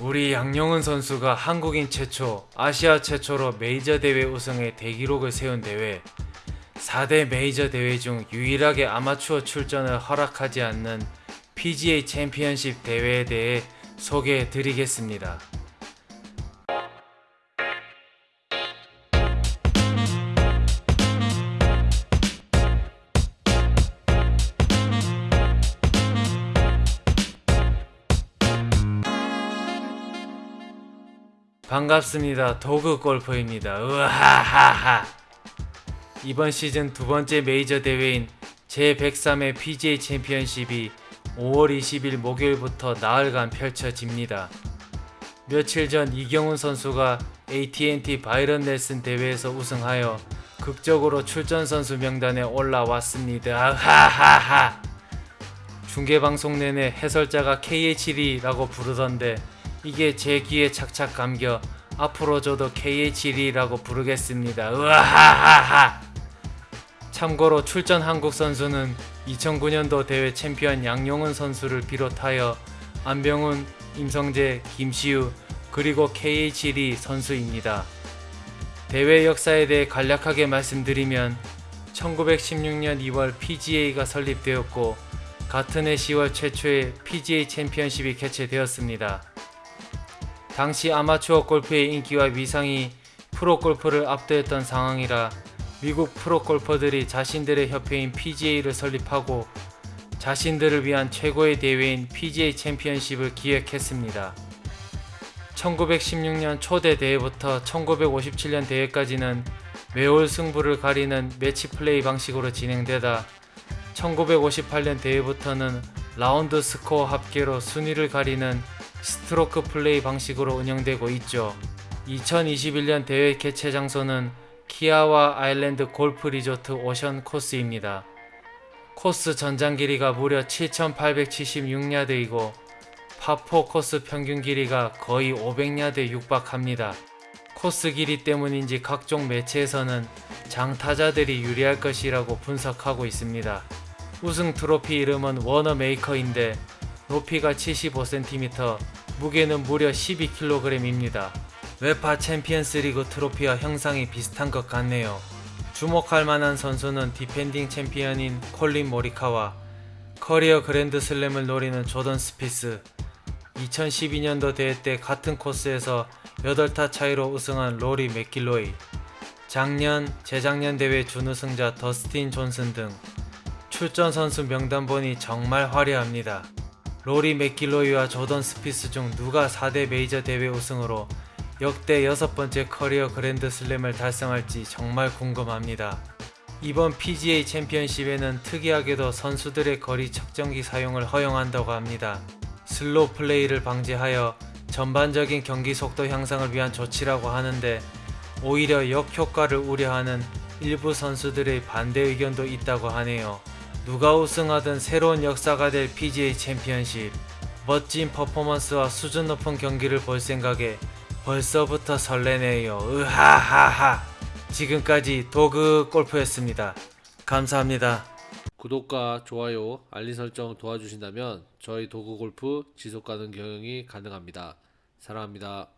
우리 양용은 선수가 한국인 최초, 아시아 최초로 메이저 대회 우승의 대기록을 세운 대회 4대 메이저 대회 중 유일하게 아마추어 출전을 허락하지 않는 PGA 챔피언십 대회에 대해 소개해 드리겠습니다. 반갑습니다. 도그 골퍼입니다. 으하하하. 이번 시즌 두 번째 메이저 대회인 제103회 PGA 챔피언십이 5월 20일 목요일부터 나흘간 펼쳐집니다. 며칠 전 이경훈 선수가 AT&T 바이런 넬슨 대회에서 우승하여 극적으로 출전 선수 명단에 올라왔습니다. 하하하. 중계 방송 내내 해설자가 KH1라고 부르던데 이게 제 귀에 착착 감겨 앞으로 저도 KH1라고 부르겠습니다. 으하하하. 참고로 출전 한국 선수는 2009년도 대회 챔피언 양용은 선수를 비롯하여 안병훈, 임성재, 김시우 그리고 KH1 선수입니다. 대회 역사에 대해 간략하게 말씀드리면 1916년 2월 PGA가 설립되었고 같은 해 10월 최초의 PGA 챔피언십이 개최되었습니다. 당시 아마추어 골프의 인기와 위상이 프로 골프를 압도했던 상황이라 미국 프로 골퍼들이 자신들의 협회인 PGA를 설립하고 자신들을 위한 최고의 대회인 PGA 챔피언십을 기획했습니다. 1916년 초대 대회부터 1957년 대회까지는 매월 승부를 가리는 매치 플레이 방식으로 진행되다 1958년 대회부터는 라운드 스코어 합계로 순위를 가리는 스트로크 플레이 방식으로 운영되고 있죠. 2021년 대회 개최 장소는 키아와 아일랜드 골프 리조트 오션 코스입니다. 코스 전장 길이가 무려 7,876야드이고 파4 코스 평균 길이가 거의 500야드에 육박합니다. 코스 길이 때문인지 각종 매체에서는 장타자들이 유리할 것이라고 분석하고 있습니다. 우승 트로피 이름은 워너메이커인데 높이가 75cm, 무게는 무려 12kg입니다. 유에파 챔피언스 리그 트로피와 형상이 비슷한 것 같네요. 주목할 만한 선수는 디펜딩 챔피언인 콜린 모리카와 커리어 그랜드 슬램을 노리는 조던 스피스, 2012년도 대회 때 같은 코스에서 8타 차이로 우승한 로리 맥길로이, 작년, 재작년 대회 준우승자 더스틴 존슨 등 출전 선수 명단 보니 정말 화려합니다. 로리 맥길로이와 조던 스피스 중 누가 4대 메이저 대회 우승으로 역대 여섯 번째 커리어 그랜드 슬램을 달성할지 정말 궁금합니다. 이번 PGA 챔피언십에는 특이하게도 선수들의 거리 측정기 사용을 허용한다고 합니다. 슬로우 플레이를 방지하여 전반적인 경기 속도 향상을 위한 조치라고 하는데 오히려 역효과를 우려하는 일부 선수들의 반대 의견도 있다고 하네요. 누가 우승하든 새로운 역사가 될 PGA 챔피언십 멋진 퍼포먼스와 수준 높은 경기를 볼 생각에 벌써부터 설레네요. 으하하하. 지금까지 도그 골프였습니다. 감사합니다. 구독과 좋아요, 알림 설정 도와주신다면 저희 도구 골프 지속 가능 경영이 가능합니다. 사랑합니다.